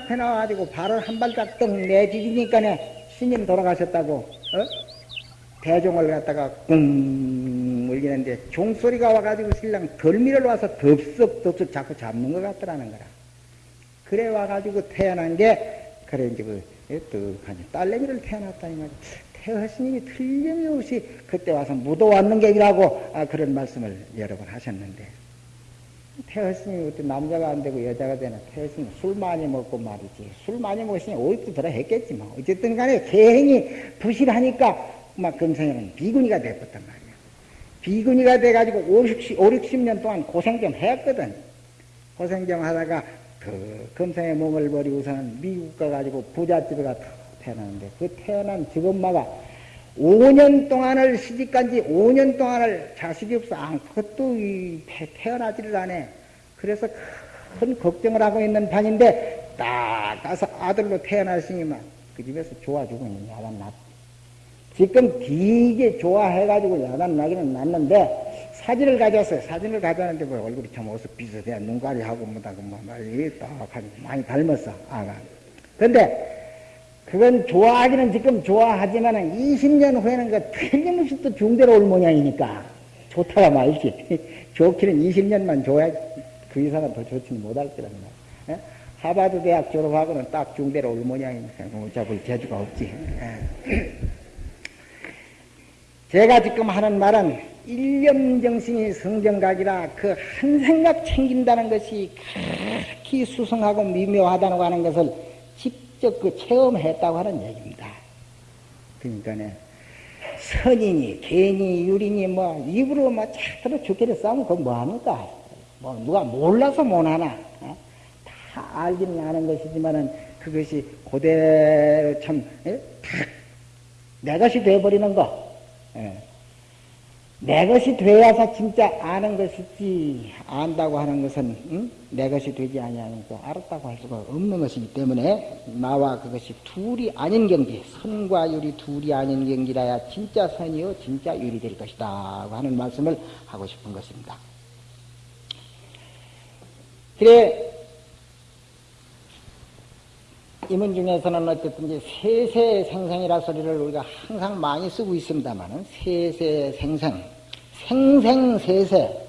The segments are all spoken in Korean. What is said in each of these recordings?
앞에 나와가지고 발을 한 발짝 떡 내디디니까 스님 돌아가셨다고 어? 대종을 갖다가 꿍 울리는데 종소리가 와가지고 신랑 덜미를 와서 덥석덥석 자꾸 잡는 것 같더라는 거라. 그래 와가지고 태어난 게 그래 이제 그 떡하니 딸내미를 태어났다니 말이야. 태어 스님이 틀림없이 그때 와서 묻어왔는 게이라고 아, 그런 말씀을 여러 번 하셨는데 태어 스님이 그때 남자가 안 되고 여자가 되나. 태어 스님 술 많이 먹고 말이지. 술 많이 먹으니 오입도 더러 했겠지 뭐 어쨌든 간에 계행이 부실하니까 막 금생에는 비구니가 됐었단 말이야. 비구니가 돼가지고 5, 60, 5, 60년 동안 고생 좀 했거든. 고생 좀 하다가 그 금생의 몸을 버리고서는 미국 가가지고 부잣집에 가 태어났는데 그 태어난 집 엄마가 5년 동안을 시집간 지 5년 동안을 자식이 없어 아무것도 태어나지를 않아. 그래서 큰 걱정을 하고 있는 판인데 딱 가서 아들로 태어났으니만 그 집에서 좋아 죽으니 야단 났. 지금 되게 좋아해가지고 야단 나기는 났는데 사진을 가져왔어요. 사진을 가져왔는데 뭐 얼굴이 참 어서 비슷해. 눈가리하고 뭐다 그뭐 말이 딱 많이 닮았어. 아가. 근데 그건 좋아하기는 지금 좋아하지만은 20년 후에는 그 틀림없이 또 중대로 올 모양이니까 좋다가 말지. 좋기는 20년만 좋아야지. 그 이상은 더 좋지는 못할 거란 말이야. 예? 하바드 대학 졸업하고는 딱 중대로 올 모양이니까 어차피 재주가 없지. 예. 제가 지금 하는 말은 일념정신이 성정각이라 그 한 생각 챙긴다는 것이 그렇게 수성하고 미묘하다고 하는 것을 직접 그 체험했다고 하는 얘기입니다. 그러니까 선인이, 괜히, 유린이 뭐 입으로 뭐 차트로 죽기를 싸우면 그건 뭐합니까? 뭐 누가 몰라서 못하나? 어? 다 알기는 아는 것이지만은 그것이 그대로 참, 예? 내 것이 돼버리는 거. 예. 내 것이 되어서 진짜 아는 것이지 안다고 하는 것은 응? 내 것이 되지 아니하니까 알았다고 할 수가 없는 것이기 때문에 나와 그것이 둘이 아닌 경지 선과 유리 둘이 아닌 경지라야 진짜 선이요 진짜 유리 될 것이다 하는 말씀을 하고 싶은 것입니다. 그래 이문 중에서는 어쨌든지 세세 생생이라 소리를 우리가 항상 많이 쓰고 있습니다만은 세세 생생, 생생세세,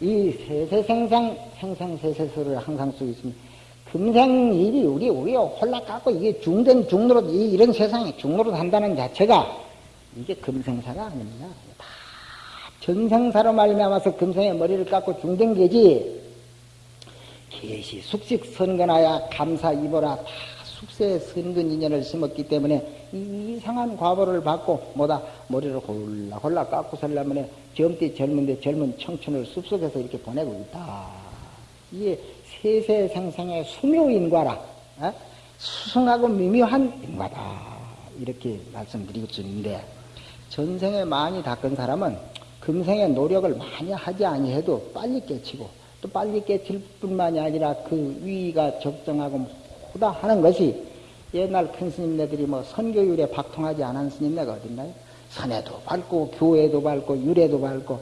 이 세세 생생, 생생세세 소리를 항상 쓰고 있습니다. 금생일이 우리 우리 홀락갖고 이게 중된 중노릇 이런 세상에 중노릇 한다는 자체가 이게 금생사가 아닙니다. 다 전생사로 말미암아서 금생의 머리를 깎고 중된 게지. 계시 숙식 선근하야 감사 입어라 다 숙세의 선근 인연을 심었기 때문에 이상한 과보를 받고 뭐다 머리를 홀락홀락 깎고 살려면 젊디 젊은데 젊은 청춘을 숲속에서 이렇게 보내고 있다. 이게 세세생생의 수묘인과라 어? 수승하고 미묘한 인과다 이렇게 말씀드리고 있는데 전생에 많이 닦은 사람은 금생에 노력을 많이 하지 아니해도 빨리 깨치고 또 빨리 깨칠 뿐만이 아니라 그 위가 적정하고 호다 하는 것이 옛날 큰 스님네들이 뭐 선교율에 박통하지 않은 스님네가 어딨나요? 산에도 밟고 교회도 밟고 율에도 밟고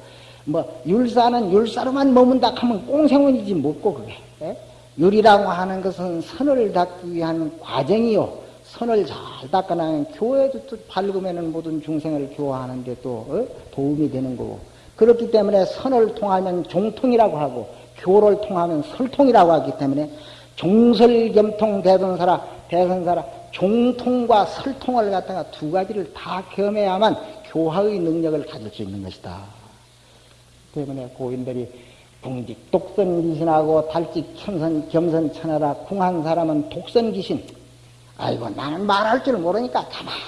뭐 율사는 율사로만 머문다 하면 꽁생원이지 못고 그게 예? 율이라고 하는 것은 선을 닦기 위한 과정이요 선을 잘 닦아나면 교회도 또 밝으면은 모든 중생을 교화하는 데 또 어? 도움이 되는 거고 그렇기 때문에 선을 통하면 종통이라고 하고 교를 통하면 설통이라고 하기 때문에 종설겸통 대선사라 대선사라 종통과 설통을 갖다가 두 가지를 다 겸해야만 교화의 능력을 가질 수 있는 것이다. 때문에 고인들이 궁직 독선귀신하고 달직 겸선, 겸선천하라 궁한 사람은 독선귀신 아이고 나는 말할 줄 모르니까 가만히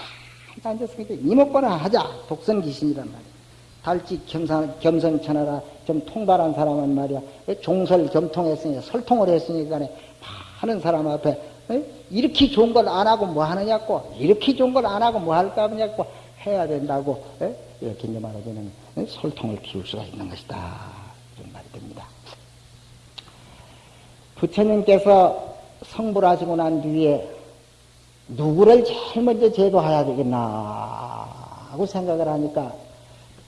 앉아서 이목구나 하자 독선귀신이란 말이야. 달직 겸선, 겸선천하라 좀 통달한 사람은 말이야. 종설 겸통했으니 설통을 했으니까 하는 사람 앞에 이렇게 좋은 걸 안 하고 뭐 하느냐고. 이렇게 좋은 걸 안 하고 뭐 할까 하냐고 해야 된다고. 이렇게 이제 말하자면 설통을 키울 수가 있는 것이다. 이런 말이 됩니다. 부처님께서 성불 하시고 난 뒤에 누구를 제일 먼저 제도해야 되겠나 하고 생각을 하니까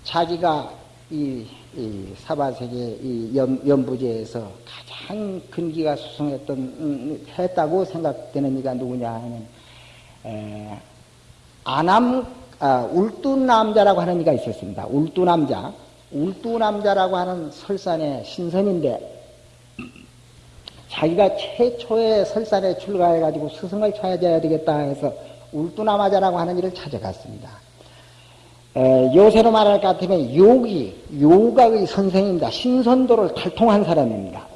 자기가 이, 이 사바세계 이 연, 연부제에서 가장 근기가 수성했던 음, 했다고 생각되는 이가 누구냐 하면 에, 아남 아, 울두남자라고 하는 이가 있었습니다. 울두남자 울두남자라고 하는 설산의 신선인데 자기가 최초의 설산에 출가해가지고 스승을 찾아야 되겠다 해서 울두남자라고 하는 일을 찾아갔습니다. 에, 요새로 말할 것 같으면 요기, 요각의 선생입니다. 신선도를 탈통한 사람입니다.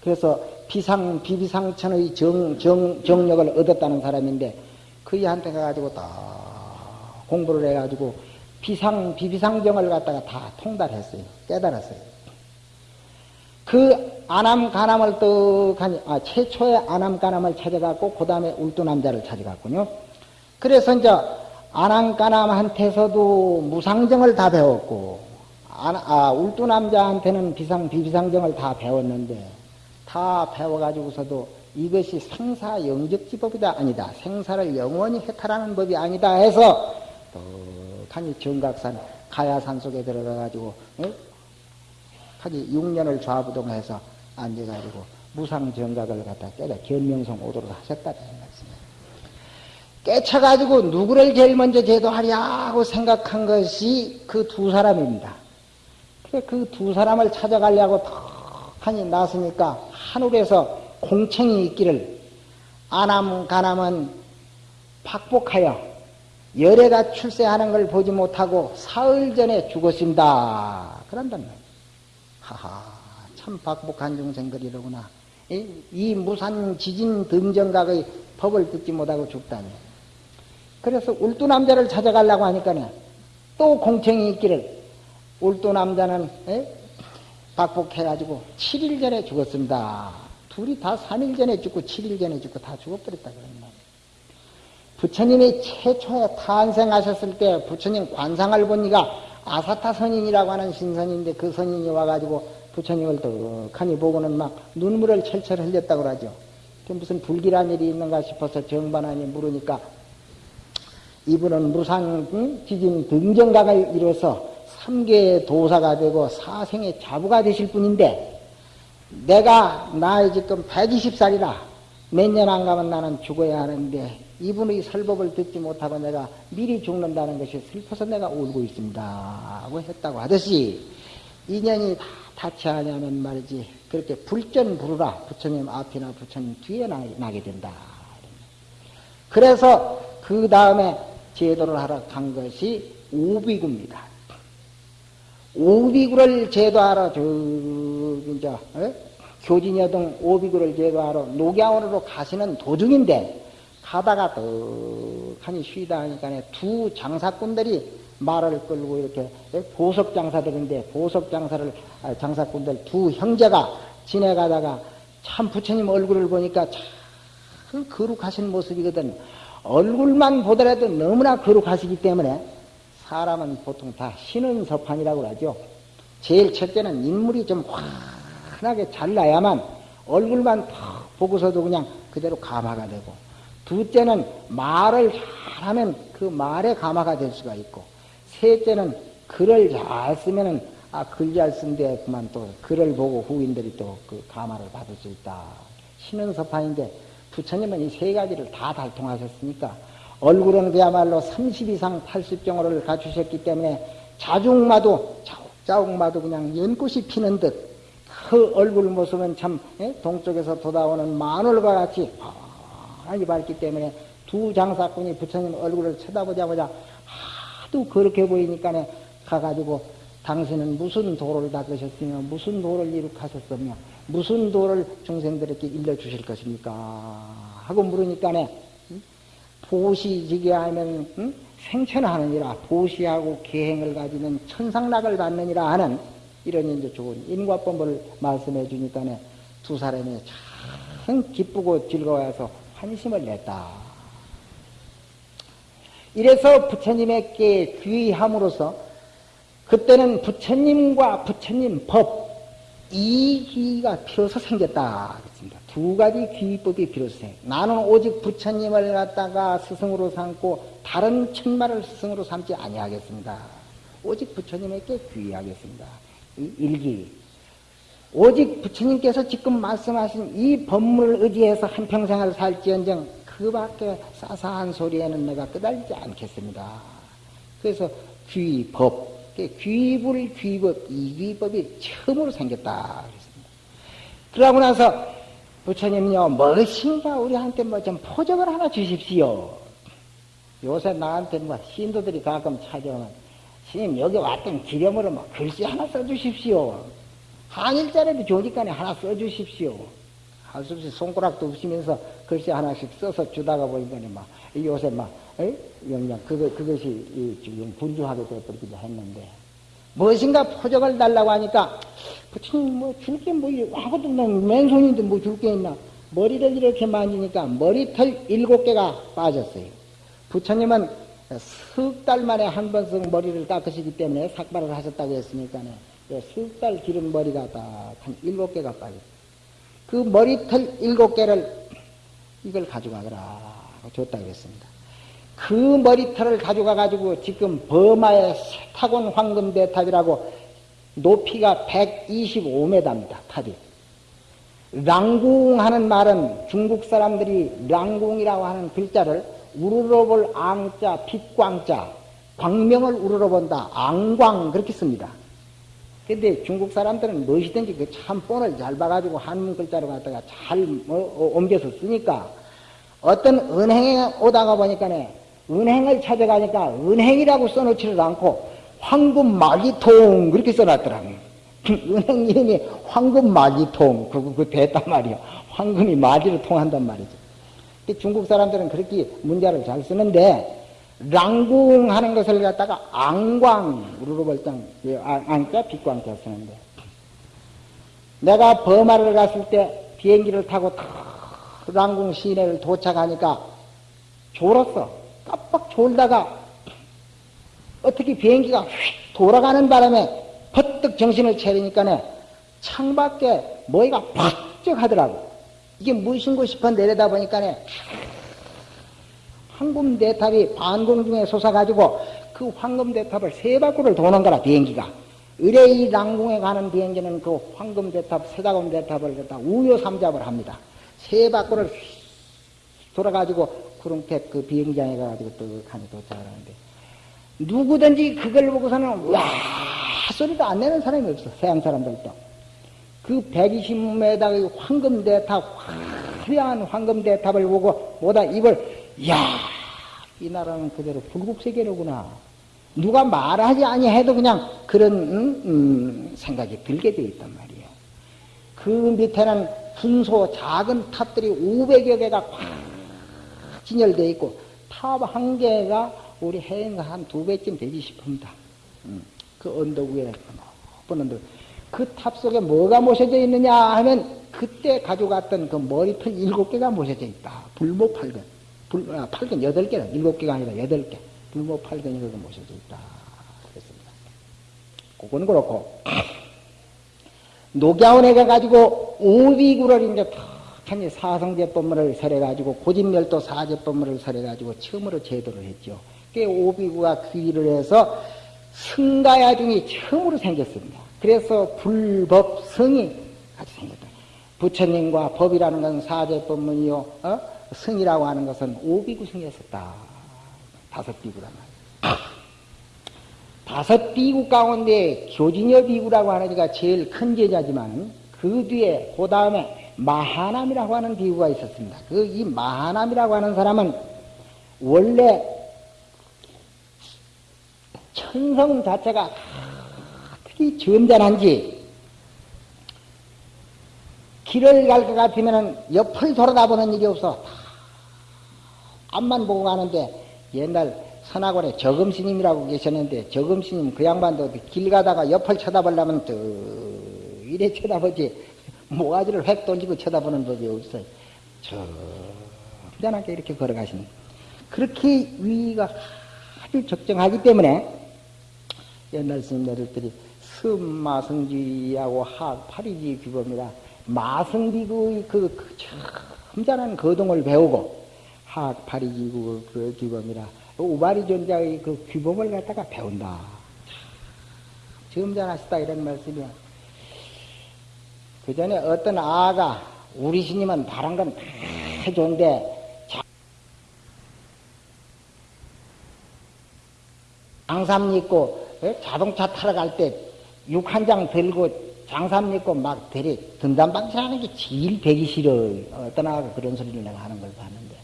그래서 비상, 비비상천의 정, 정, 정력을 얻었다는 사람인데 그이한테 가가지고 다 공부를 해가지고 비상, 비비상정을 갖다가 다 통달했어요. 깨달았어요. 그 아남, 가남을 떡하니, 아, 최초의 아남, 가남을 찾아갔고, 그 다음에 울두남자를 찾아갔군요. 그래서 이제 아남, 가남한테서도 무상정을 다 배웠고, 아, 아 울두남자한테는 비상, 비비상정을 다 배웠는데, 다 배워가지고서도 이것이 생사 영적지법이다 아니다. 생사를 영원히 해탈하는 법이 아니다 해서 떡하니 정각산 가야산 속에 들어가가지고 에? 하기 6년을 좌부동해서 앉아가지고 무상정각을 갖다 깨다 견명성 오도록 하셨다는 말씀이에요. 깨쳐가지고 누구를 제일 먼저 제도하랴고 생각한 것이 그 두 사람입니다. 그 두 사람을 찾아가려고 턱하니 나서니까 하늘에서 공청이 있기를 아남 가남은 박복하여 열애가 출세하는 걸 보지 못하고 사흘 전에 죽었습니다. 그런단 말이에요. 하하, 참 박복한 중생들이로구나. 이, 이 무산 지진 등정각의 법을 듣지 못하고 죽다니. 그래서 울두남자를 찾아가려고 하니까 또 공청이 있기를 울두남자는 에? 박복해가지고 7일 전에 죽었습니다. 둘이 다 3일 전에 죽고 7일 전에 죽고 다 죽어버렸다 말이에요. 부처님이 최초에 탄생하셨을 때 부처님 관상을 보니까 아사타 선인이라고 하는 신선인데 그 선인이 와가지고 부처님을 떡하니 보고는 막 눈물을 철철 흘렸다고 그러죠. 무슨 불길한 일이 있는가 싶어서 정반하니 물으니까 이분은 무상 지진 등정각을 이뤄서 삼계의 도사가 되고 사생의 자부가 되실 분인데 내가 나이 지금 120살이라 몇 년 안 가면 나는 죽어야 하는데 이분의 설법을 듣지 못하고 내가 미리 죽는다는 것이 슬퍼서 내가 울고 있습니다. 하고 했다고 하듯이 인연이 다 다치하냐면 말이지 그렇게 불전 부르라 부처님 앞이나 부처님 뒤에 나게 된다. 그래서 그 다음에 제도를 하러 간 것이 오비구입니다. 오비구를 제도하러 저 이제 어? 교진여동 오비구를 제도하러 녹야원으로 가시는 도중인데 가다가 떡하니 쉬다 하니까 두 장사꾼들이 말을 끌고 이렇게 보석 장사들인데 보석 장사를 아, 장사꾼들 두 형제가 지내가다가 참 부처님 얼굴을 보니까 참 거룩하신 모습이거든. 얼굴만 보더라도 너무나 거룩하시기 때문에 사람은 보통 다 신은 서판이라고 하죠. 제일 첫째는 인물이 좀 환하게 잘나야만 얼굴만 탁 보고서도 그냥 그대로 감화가 되고 둘째는 말을 잘하면 그 말에 감화가 될 수가 있고 셋째는 글을 잘 쓰면은 아, 글 잘 쓴데 그만 또 글을 보고 후인들이 또그 감화를 받을 수 있다. 신은 서판인데 부처님은 이 세 가지를 다 달통하셨으니까 얼굴은 그야말로 30 이상 80경호를 갖추셨기 때문에 자중마도 자욱자욱마도 그냥 연꽃이 피는 듯 그 얼굴 모습은 참 예? 동쪽에서 돋아오는 마늘과 같이 환하게 밝기 때문에 두 장사꾼이 부처님 얼굴을 쳐다보자마자 하도 그렇게 보이니까 가가지고 당신은 무슨 도를 닦으셨으며 무슨 도를 이룩하셨으며 무슨 도를 중생들에게 일러주실 것입니까? 하고 물으니까 네 보시지게 하면 응? 생천하느니라 보시하고 계행을 가지는 천상락을 받느니라 하는 이런 이제 좋은 인과법을 말씀해 주니까네 두 사람이 참 기쁘고 즐거워서 환심을 냈다. 이래서 부처님에게 귀함으로써 그때는 부처님과 부처님 법, 이 귀가 필요서 생겼다. 그랬습니다. 두 가지 귀법이 필요서 생 나는 오직 부처님을 갖다가 스승으로 삼고 다른 천마를 스승으로 삼지 아니하겠습니다. 오직 부처님에게 귀의하겠습니다. 이 일기. 오직 부처님께서 지금 말씀하신 이 법문을 의지해서 한평생을 살지언정 그 밖에 싸사한 소리에는 내가 끄달리지 않겠습니다. 그래서 귀 법, 귀불 귀법, 이귀법이 처음으로 생겼다. 그랬습니다. 그러고 나서 부처님요, 무엇인가 우리한테 뭐 좀 포적을 하나 주십시오. 요새 나한테 뭐 신도들이 가끔 찾아오면, 스님 여기 왔던 기념으로 뭐 글씨 하나 써주십시오. 한일자리도 좋으니까 하나 써주십시오. 할 수 없이 손가락도 없으면서 글씨 하나씩 써서 주다가 보니까 막 요새 막 그냥 그거 그것이 지금 분주하게 되어버리기도 했는데 무엇인가 포적을 달라고 하니까 부처님 뭐 줄 게 뭐 아무것도 없는 맨손인데 뭐 줄 게 있나 머리를 이렇게 만지니까 머리털 일곱 개가 빠졌어요. 부처님은 석 달 만에 한 번씩 머리를 깎으시기 때문에 삭발을 하셨다고 했으니까는 석 달 기른 머리가 딱 한 일곱 개가 빠졌어요. 그 머리털 일곱 개를 이걸 가져가거라 줬다 그랬습니다. 그 머리털을 가져가 가지고 지금 버마의 타곤 황금대 탑이라고 높이가 125m입니다. 탑이. 랑궁 하는 말은 중국 사람들이 랑궁이라고 하는 글자를 우르러볼 앙자, 빛광자, 광명을 우러러본다, 앙광 그렇게 씁니다. 근데 중국 사람들은 무엇이든지 그참 본을 잘 봐가지고 한문 글자로 갖다가 잘 뭐, 옮겨서 쓰니까 어떤 은행에 오다가 보니까 네 은행을 찾아가니까 은행이라고 써놓지를 않고 황금 마기통 그렇게 써놨더라고요. 은행 이름이 황금 마기통 그거 그 됐단 말이요. 황금이 마지를 통한단 말이죠. 중국 사람들은 그렇게 문자를 잘 쓰는데 랑궁 하는 것을 갖다가 앙광, 우르르벌땅, 앙자 빛광자 쓰는데. 내가 버마를 갔을 때 비행기를 타고 랑궁 시내를 도착하니까 졸았어. 깜빡 졸다가 어떻게 비행기가 휙 돌아가는 바람에 퍼뜩 정신을 차리니까 창밖에 뭐가 팍쩍 하더라고. 이게 무엇인고 싶어 내려다 보니까 황금 대탑이 반공 중에 솟아가지고 그 황금 대탑을 세 바퀴를 도는 거라 비행기가 의뢰이 랑궁에 가는 비행기는 그 황금 대탑 세다곰대탑을 갖다 우요 삼잡을 합니다 세 바퀴를 돌아가지고 구름택 그 비행장에 가가지고 떡하니 도착을 하는데 누구든지 그걸 보고서는 와 소리도 안 내는 사람이 없어 서양 사람들도 그 120m 황금 대탑 화려한 황금 대탑을 보고 보다 입을 야, 이 나라는 그대로 불국 세계로구나. 누가 말하지 아니해도 그냥 그런 음, 음, 생각이 들게 되어 있단 말이에요. 그 밑에는 분소 작은 탑들이 500여 개가 꽉 진열되어 있고 탑 한 개가 우리 해인가 한 두 배쯤 되지 싶습니다. 음, 그 언덕 위에 높은 언덕. 그 탑 속에 뭐가 모셔져 있느냐 하면 그때 가져갔던 그 머리털 일곱 개가 모셔져 있다. 불모팔근. 불, 아, 8근 8개는 7개가 아니라 8개. 불모 8근이 그거 모셔져 있다. 그랬습니다. 그건 그렇고, 녹야원에 가가지고 오비구를 이제 탁 하니 사성제법문을 설해가지고 고진멸도 사제법문을 설해가지고 처음으로 제도를 했죠. 그 오비구가 귀의를 해서 승가야 중이 처음으로 생겼습니다. 그래서 불법성이 같이 생겼다. 부처님과 법이라는 것은 사제법문이요. 어? 성이라고 하는 것은 오비구성이었었다. 다섯 비구란 말이야. 다섯 비구 가운데 교진여 비구라고 하는 이가 제일 큰 제자지만 그 뒤에 그 다음에 마하남이라고 하는 비구가 있었습니다. 그 이 마하남이라고 하는 사람은 원래 천성 자체가 특히 점잖한지 길을 갈 것 같으면 옆을 돌아다보는 일이 없어. 앞만 보고 가는데 옛날 선악원에 저금스님이라고 계셨는데 저금스님 그 양반도 길 가다가 옆을 쳐다보려면 또 이래 쳐다보지 모가지를 획 돌리고 쳐다보는 법이. 저 편안하게 이렇게 걸어가시는 그렇게 위가 아주 적정하기 때문에 옛날 스님들이 승마승지하고 하파리지 규범이라 마승비구의 그, 그 점잖은 거동을 배우고 하악파리기구 그 규범이라 우바리 존자의 그 규범을 갖다가 배운다. 점잖하시다 이런 말씀이야. 그 전에 어떤 아가 우리 스님은 바란 건 다 좋은데 장삼 입고 예? 자동차 타러 갈 때 육 한 장 들고 장삼 입고 막 대리 등단방치하는 게 제일 배기 싫어. 어떤 아가 그런 소리를 내가 하는 걸 봤는데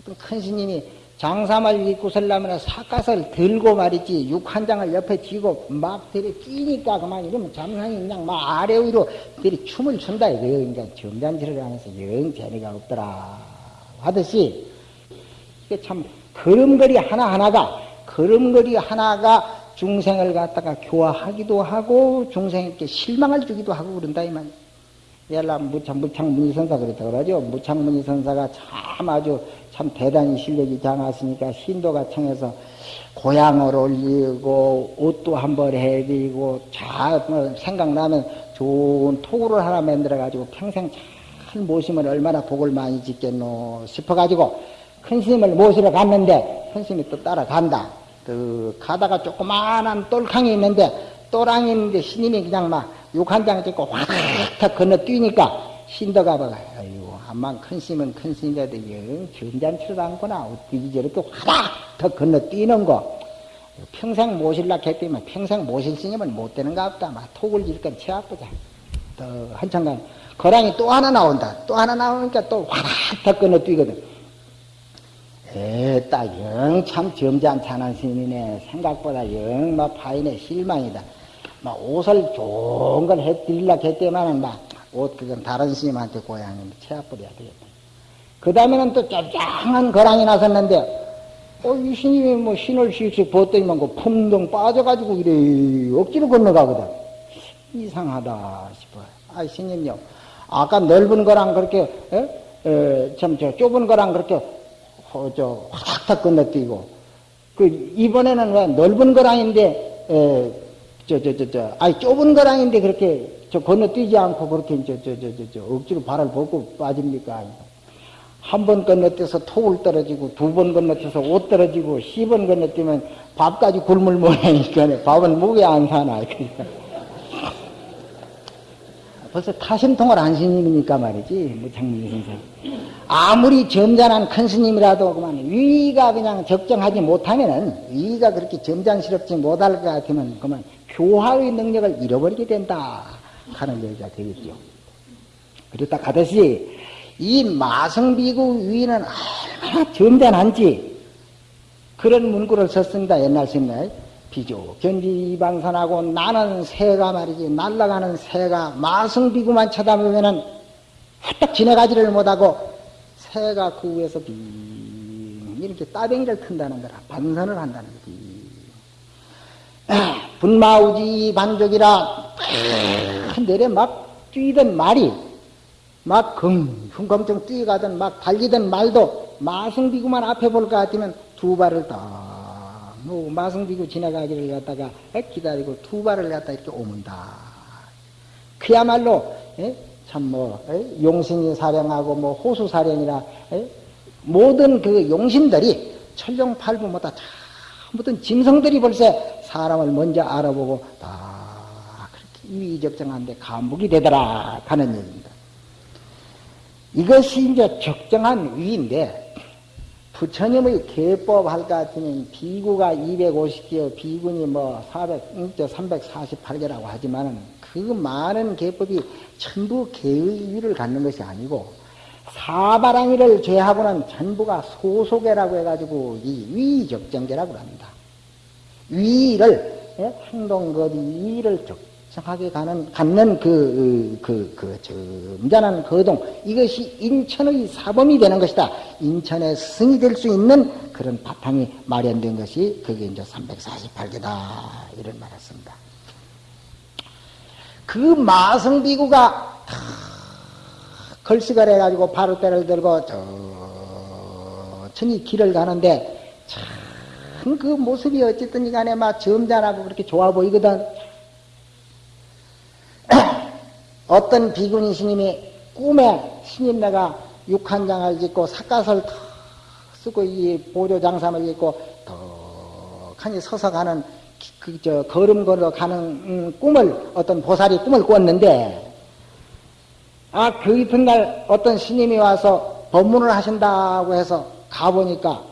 어떤 큰 스님이 장삼을 입고 설라면 사갓을 들고 말이지 육 한 장을 옆에 쥐고 막 들이 끼니까 그만 이러면 잠상이 그냥 막 아래 위로 들이 춤을 춘다 이거예요. 그러니까 점잔치를 하면서 영 재미가 없더라 하듯이 이게 참 걸음걸이 하나하나가 걸음걸이 하나가 중생을 갖다가 교화하기도 하고 중생에게 실망을 주기도 하고 그런다 이 말. 옛날 무창 무창 문의선사 그랬다 그러죠. 무창 문의선사가 참 아주 참 대단히 실력이 장하시니까 신도가 청해서 고향을 올리고 옷도 한벌 해드리고 잘 생각나면 좋은 토구를 하나 만들어 가지고 평생 잘 모시면 얼마나 복을 많이 짓겠노 싶어 가지고 큰 스님을 모시러 갔는데 큰 스님이 또 따라간다. 그 가다가 조그마한 똘캉이 있는데 또랑이 있는데 스님이 그냥 막육한장 찍고 확 건너뛰니까 봐가 아이고 암만 큰 스님은 큰 스님이라도 영 점잖지도 않구나. 어떻게 저렇게 확더 건너뛰는 거. 평생 모실라 했더니만 평생 모실 스님은 못 되는가 없다. 막 톡을 일건 채 아프자. 또 한참간 거랑이 또 하나 나온다. 또 하나 나오니까 또확더 건너뛰거든. 에따 영 참 점잖찬한 스님이네. 생각보다 영막 파인의 실망이다. 막 옷을 좋은 걸 해드릴라 했더만은 막 옷 그건 다른 스님한테 고향에 채아버려야 되겠다. 그 다음에는 또 짱짱한 거랑이 나섰는데 어, 이 스님이 뭐 신을 씩씩 벗더니만 그 풍덩 빠져가지고 이래 억지로 건너가거든. 이상하다 싶어요. 아, 스님요. 아까 넓은 거랑 그렇게, 에? 에, 참, 저, 좁은 거랑 그렇게, 어, 저, 확탁 건너뛰고. 그, 이번에는 왜 넓은 거랑인데, 에, 저, 저, 저, 저, 아니, 좁은 거랑인데 그렇게, 저, 건너뛰지 않고 그렇게, 저, 저, 저, 저, 저, 억지로 발을 벗고 빠집니까? 한 번 건너뛰어서 톡을 떨어지고, 두 번 건너뛰어서 옷 떨어지고, 시번 건너뛰면 밥까지 굶을 모양이니까, 밥은 목에 안 사나. 그러니까. 벌써 타심통을 한 스님이니까 말이지, 무창민 선생. 아무리 점잖한 큰 스님이라도 그만 위가 그냥 적정하지 못하면은, 위가 그렇게 점잖스럽지 못할 것 같으면 그만 교화의 능력을 잃어버리게 된다. 하는 얘기가 되겠죠. 그렇다 하듯이, 이 마성비구 위는 얼마나 점잖한지, 그런 문구를 썼습니다. 옛날 스님들. 비조 견지방산하고 나는 새가 말이지 날아가는 새가 마성비구만 쳐다보면은 훌떡 지나가지를 못하고 새가 그 위에서 빙 이렇게 따뱅이를 튼다는 거라 반선을 한다는 거지 분마우지 반족이라 내려 막 뛰던 말이 막 쿵쿵검정 뛰어가던 막 달리던 말도 마성비구만 앞에 볼 것 같으면 두 발을 딱뭐 마성비고 지나가기를 갖다가 기다리고 두 발을 갖다 이렇게 오문다. 그야말로 참 뭐 용신이 사령하고 뭐 호수 사령이라 에? 모든 그 용신들이 천룡팔부 뭐다 모든 짐승들이 벌써 사람을 먼저 알아보고 다 그렇게 위적정한데 감복이 되더라 하는 얘기입니다. 이것이 이제 적정한 위인데 부처님의 개법 할 것 같으면 비구가 250개, 비군이 뭐 400, 348개라고 하지만은 그 많은 개법이 전부 개의 위를 갖는 것이 아니고 사바랑이를 제하고는 전부가 소속계라고 해가지고 이 위적정계라고 합니다. 위를 예? 행동거리 위를 적 정하게 가는, 갖는 그, 그, 그, 점잖한 거동, 이것이 인천의 사범이 되는 것이다. 인천의 승이 될 수 있는 그런 바탕이 마련된 것이 그게 이제 348개다. 이런 말 했습니다. 그 마성비구가 걸식을 해가지고 바로 때를 들고 천천히 길을 가는데 참 그 모습이 어쨌든 이 간에 막 점잖하고 그렇게 좋아 보이거든. 어떤 비구니 스님이 꿈에 스님네가 육한장을 짓고 삿갓을 쓰고 이 보조장삼을 짓고 덕하니 서서 가는 그, 저, 걸음 걸어 가는 음, 꿈을, 어떤 보살이 꿈을 꿨는데, 아, 그 이튿날 어떤 스님이 와서 법문을 하신다고 해서 가보니까,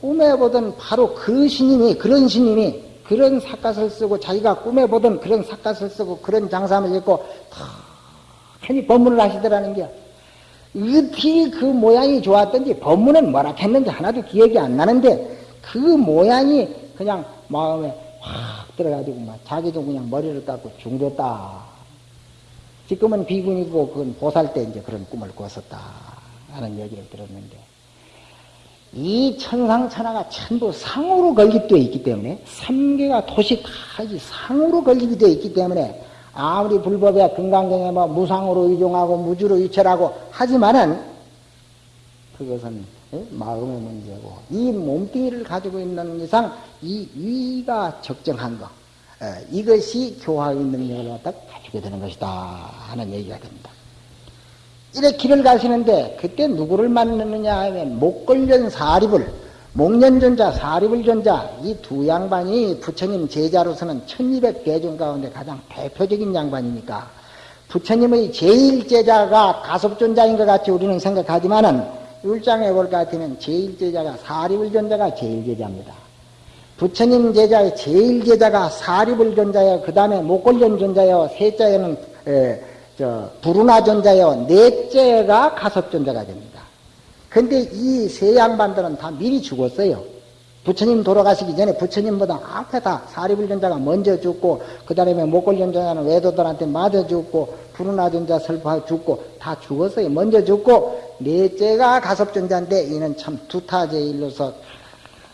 꿈에 보던 바로 그 스님이, 그런 스님이, 그런 삿갓을 쓰고, 자기가 꿈에 보던 그런 삿갓을 쓰고, 그런 장삼을 입고, 편히 법문을 하시더라는 게, 어떻게 그 모양이 좋았던지, 법문은 뭐라 했는지 하나도 기억이 안 나는데, 그 모양이 그냥 마음에 확 들어가지고 막 자기도 그냥 머리를 깎고 중됐다. 지금은 비군이고 그건 보살 때 이제 그런 꿈을 꿨었다 하는 얘기를 들었는데 이 천상천하가 전부 상으로 건립되어 있기 때문에 삼계가 도식하지 상으로 건립이 되어 있기 때문에 아무리 불법에 금강경에 뭐 무상으로 이종하고 무주로 유철하고 하지만은 그것은 예? 마음의 문제고 이 몸뚱이를 가지고 있는 이상 이 위가 적정한 거 예, 이것이 교화의 능력을 갖다 가지게 되는 것이다 하는 얘기가 됩니다. 이래 길을 가시는데 그때 누구를 만나느냐 하면 목걸련 사립을 목련전자 사립을전자 이 두 양반이 부처님 제자로서는 1200대 중 가운데 가장 대표적인 양반이니까 부처님의 제일 제자가 가섭존자인 것 같이 우리는 생각하지만은 율장에 볼것 같으면 제일 제자가 사립을 전자가 제일 제자입니다. 부처님 제자의 제일 제자가 사립을 전자요. 그 다음에 목걸련 전자요. 셋째는 에, 저 부르나 전자요. 넷째가 가섭 전자가 됩니다. 근데 이 세 양반들은 다 미리 죽었어요. 부처님 돌아가시기 전에 부처님보다 앞에 다 사립을 전자가 먼저 죽고 그 다음에 목걸련 전자는 외도들한테 맞아 죽고 부르나 전자 설파 죽고 다 죽었어요. 먼저 죽고 넷째가 가섭전자인데 이는 참 두타제일로서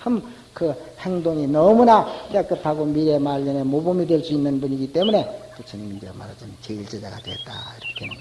참그 행동이 너무나 깨끗하고 미래 말년에 모범이 될 수 있는 분이기 때문에 부처님 이제 말하자면 제일 제자가 됐다. 이렇게는